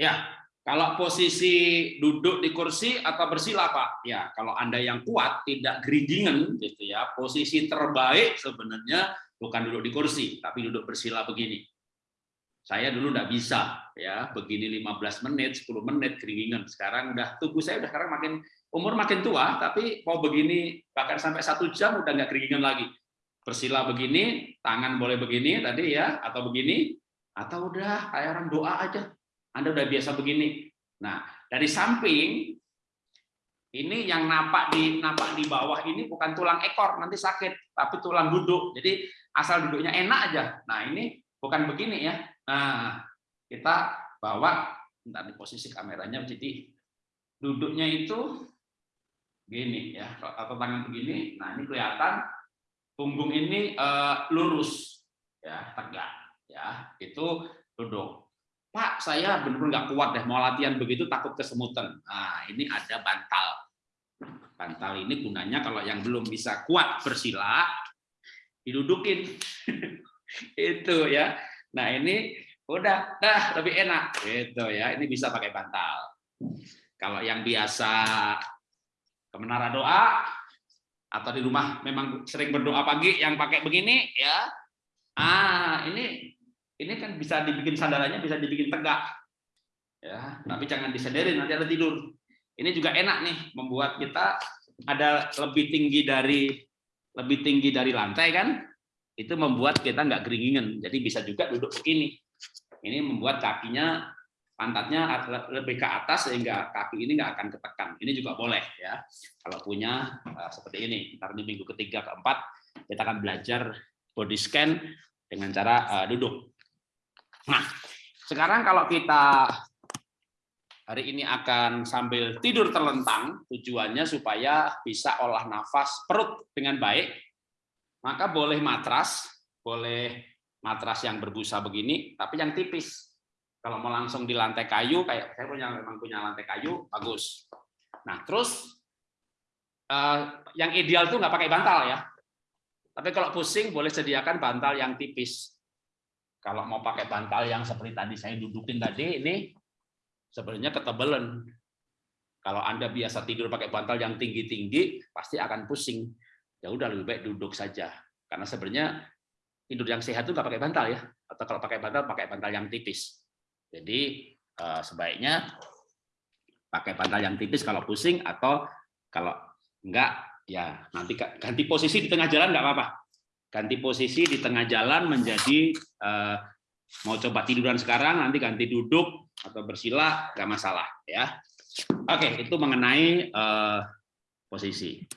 Ya, kalau posisi duduk di kursi atau bersila Pak? Ya, kalau Anda yang kuat tidak geridingan gitu ya. Posisi terbaik sebenarnya bukan duduk di kursi, tapi duduk bersila begini. Saya dulu nggak bisa ya, begini 15 menit, 10 menit keringingan. Sekarang udah tubuh saya udah sekarang makin umur makin tua, tapi mau begini bahkan sampai satu jam udah nggak keringingan lagi. Bersila begini, tangan boleh begini tadi ya, atau begini, atau udah kayak orang doa aja. Anda udah biasa begini. Nah, dari samping ini yang napak di napak di bawah ini bukan tulang ekor nanti sakit, tapi tulang duduk. Jadi asal duduknya enak aja. Nah ini bukan begini ya. Nah, kita bawa, entar di posisi kameranya, jadi duduknya itu gini ya, atau tangan begini. Nah ini kelihatan punggung ini uh, lurus, ya tegak, ya itu duduk. Pak, saya benar-benar nggak kuat deh mau latihan begitu takut kesemutan. Nah ini ada bantal. Bantal ini gunanya kalau yang belum bisa kuat bersila, didudukin. itu ya Nah ini udah dah lebih enak gitu ya. Ini bisa pakai bantal. Kalau yang biasa ke menara doa atau di rumah memang sering berdoa pagi yang pakai begini ya. Ah ini ini kan bisa dibikin sandarannya bisa dibikin tegak ya. Tapi jangan disederin nanti ada tidur. Ini juga enak nih membuat kita ada lebih tinggi dari lebih tinggi dari lantai kan itu membuat kita nggak keringingan. Jadi bisa juga duduk begini. Ini membuat kakinya pantatnya lebih ke atas sehingga kaki ini nggak akan ketekan. Ini juga boleh ya. Kalau punya uh, seperti ini. Ntar di minggu ketiga keempat kita akan belajar body scan dengan cara uh, duduk. Nah, sekarang kalau kita hari ini akan sambil tidur terlentang, tujuannya supaya bisa olah nafas perut dengan baik, maka boleh matras, boleh matras yang berbusa begini, tapi yang tipis. Kalau mau langsung di lantai kayu, kayak saya punya memang punya lantai kayu, bagus. Nah, terus eh, yang ideal tuh nggak pakai bantal ya. Tapi kalau pusing, boleh sediakan bantal yang tipis. Kalau mau pakai bantal yang seperti tadi saya dudukin tadi, ini sebenarnya ketebalan. Kalau Anda biasa tidur pakai bantal yang tinggi-tinggi, pasti akan pusing. Ya udah lebih baik duduk saja. Karena sebenarnya tidur yang sehat itu nggak pakai bantal ya. Atau kalau pakai bantal pakai bantal yang tipis. Jadi eh, sebaiknya pakai bantal yang tipis kalau pusing atau kalau enggak ya nanti ganti posisi di tengah jalan nggak apa-apa ganti posisi di tengah jalan menjadi eh, mau coba tiduran sekarang nanti ganti duduk atau bersila nggak masalah ya. Oke itu mengenai eh, posisi